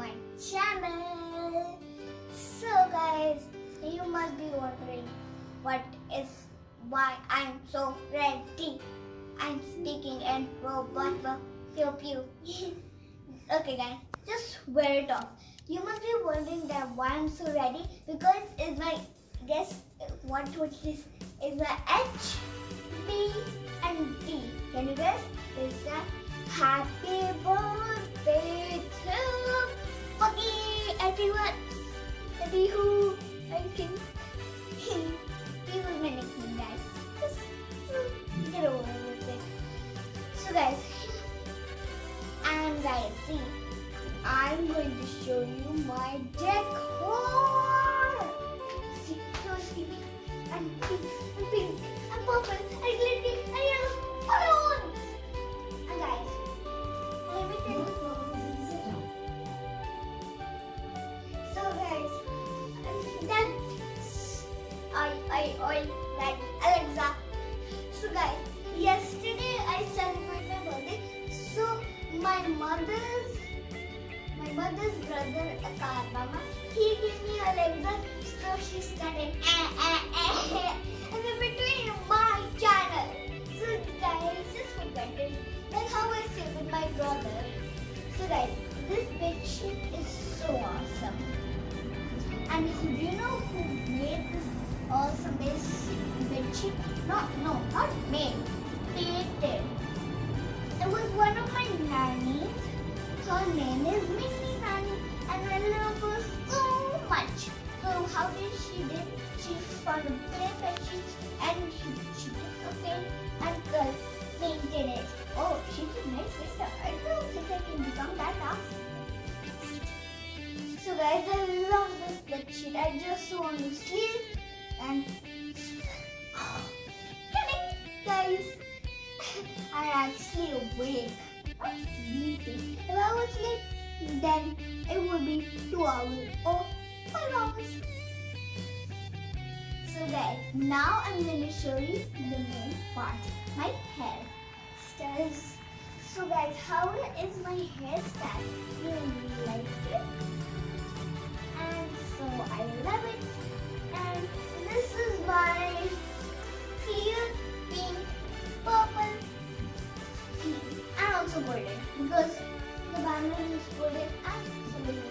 my channel. So guys, you must be wondering what is why I'm so ready. I'm speaking in robot pew pew. okay guys, just wear it off. You must be wondering that why I'm so ready because it's my guess what is is my H, B and D. Can you guess? Is that happy birthday to Buggy everyone? Maybe who think he was my nickname guys. Just, get over with it. So guys, and guys see, I'm going to show you my decor. Like Alexa. So guys, yesterday I celebrated my birthday. So my mother's my mother's brother Akarmama, he gave me Alexa. So she started eh, eh, eh, and in between my channel. So guys, just it. Like how I say with my brother. So guys, this bed sheet is so awesome. And do you know who made this awesome bed sheet? Not no, not made. Created. It was one of my nannies. Her name is Minnie Nanny, and I love her so much. So how did she did? She found a plain bed sheet and she, she took a paint and uh, painted it. Oh, she's a nice painter. I don't think I can become that awesome. So guys, I love this bed sheet. I just want to sleep and guys, I actually awake. Sleeping. If I was sleep, then it would be two hours or five hours. So guys, now I'm going to show you the main part, my hair styles. So guys, how is my hairstyle? You like it? and so I love it. And this is my cute because the banner is golden and golden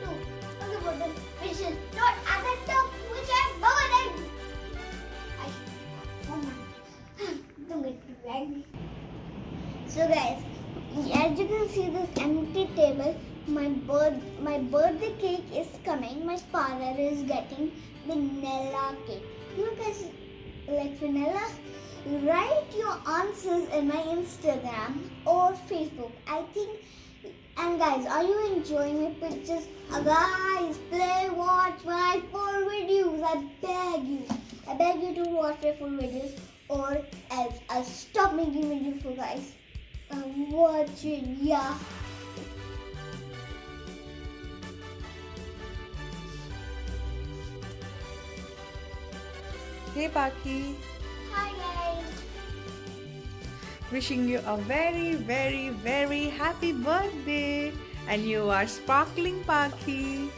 too. And the golden which is not at the top, which I'm golden. I, oh my, don't get too angry. So guys, as you can see this empty table, my birth my birthday cake is coming. My father is getting vanilla cake. You guys like vanilla? Write your answers in my Instagram or Facebook. I think and guys, are you enjoying my pictures? Uh, guys, play watch my full videos. I beg you. I beg you to watch my full videos or else I'll stop making videos for guys. I'm watching, yeah. Hey Paki, Hi wishing you a very, very, very happy birthday. And you are sparkling Paki.